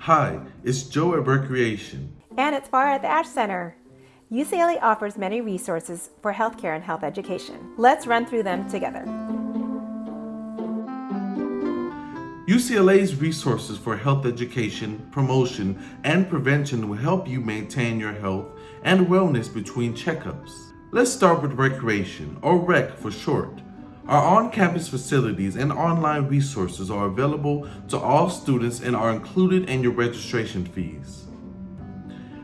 Hi, it's Joe at Recreation. And it's Farah at the Ashe Center. UCLA offers many resources for healthcare and health education. Let's run through them together. UCLA's resources for health education, promotion, and prevention will help you maintain your health and wellness between checkups. Let's start with recreation, or REC for short. Our on-campus facilities and online resources are available to all students and are included in your registration fees.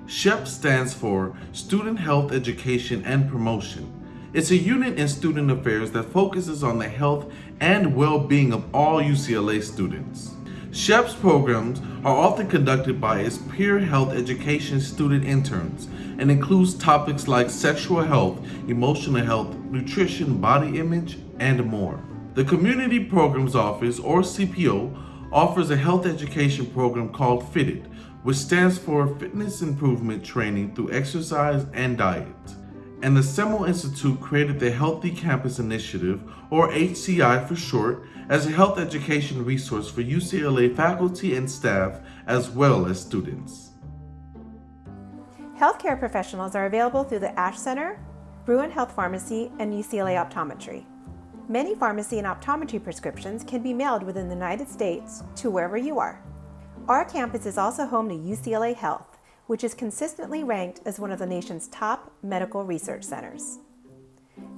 SHEP stands for Student Health Education and Promotion. It's a unit in student affairs that focuses on the health and well-being of all UCLA students. SHEP's programs are often conducted by its peer health education student interns and includes topics like sexual health, emotional health, nutrition, body image, and more. The Community Programs Office, or CPO, offers a health education program called FITTED, which stands for Fitness Improvement Training through Exercise and Diet. And the Semel Institute created the Healthy Campus Initiative, or HCI for short, as a health education resource for UCLA faculty and staff, as well as students. Healthcare professionals are available through the Ashe Center, Bruin Health Pharmacy, and UCLA Optometry. Many pharmacy and optometry prescriptions can be mailed within the United States to wherever you are. Our campus is also home to UCLA Health, which is consistently ranked as one of the nation's top medical research centers.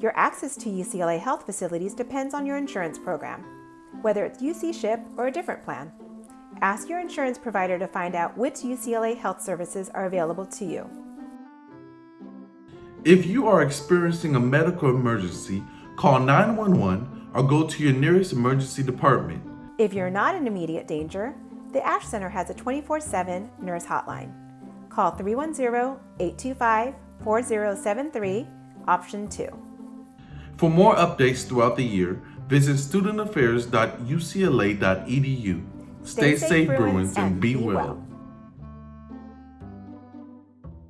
Your access to UCLA Health facilities depends on your insurance program, whether it's UC SHIP or a different plan. Ask your insurance provider to find out which UCLA health services are available to you. If you are experiencing a medical emergency, call 911 or go to your nearest emergency department. If you're not in immediate danger, the Ashe Center has a 24-7 nurse hotline. Call 310-825-4073, option 2. For more updates throughout the year, visit studentaffairs.ucla.edu. Stay, Stay safe, Bruins, and be well. well.